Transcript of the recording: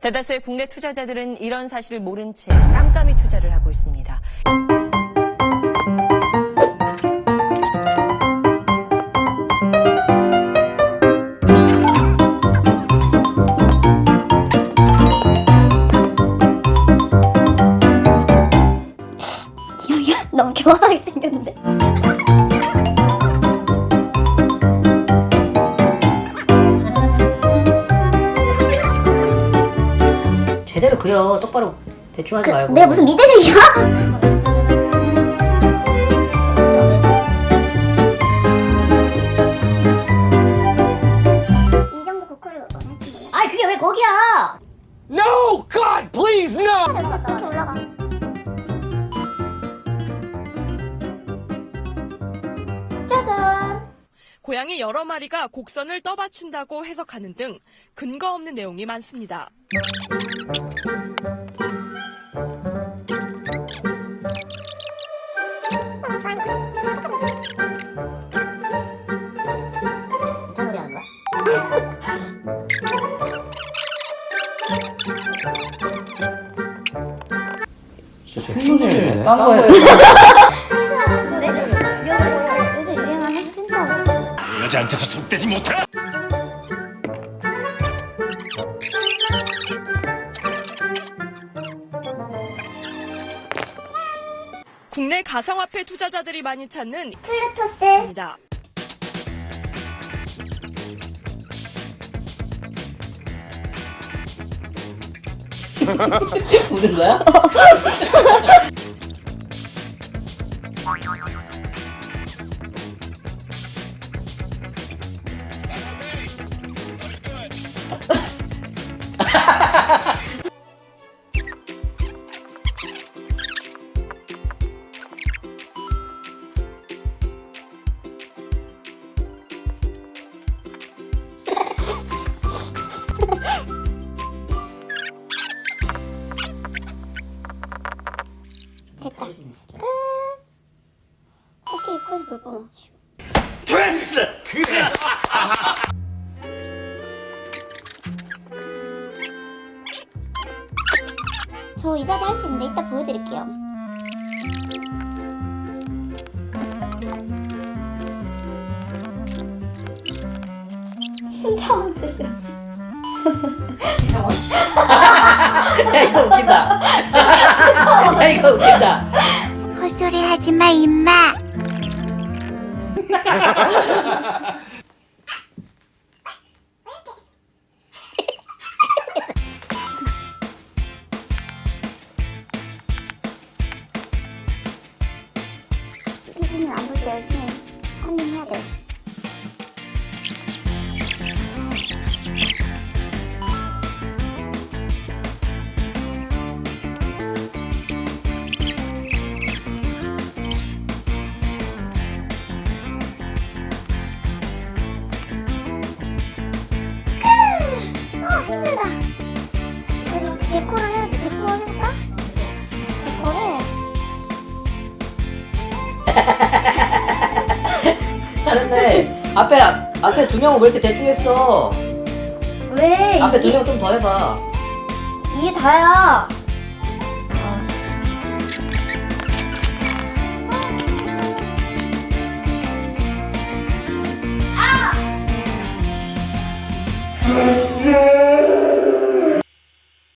대다수의 국내 투자자들은 이런 사실을 모른 채 깜깜이 투자를 하고 있습니다. 너무 교활하게 제대로 그려 똑바로 대충 하지 그, 말고 내가 무슨 미대생이야? 고양이 여러 마리가 곡선을 떠받친다고 해석하는 등 근거 없는 내용이 많습니다. 딴 거예 여자한테서 속되지 못해. 국내 가상화폐 투자자들이 많이 찾는 플루토스. 입니다. 우는 거야? 됐다. 끝. 오케이, 콜 볼거 됐어. 그래. 저 이 자리 할수 있는데 이따 보여드릴게요. 신청한 표시야. 야 이거 웃긴다 야 이거 웃긴다 헛소리 하지 마, 임마. 열심히 컨닝해야 돼. 아 힘들다. 그래도 데코를 해야지. 데코 잘했네 앞에 앞에 두 명은 왜 이렇게 대충 했어 왜? 앞에 두 명 좀 더 해봐 이게 다야.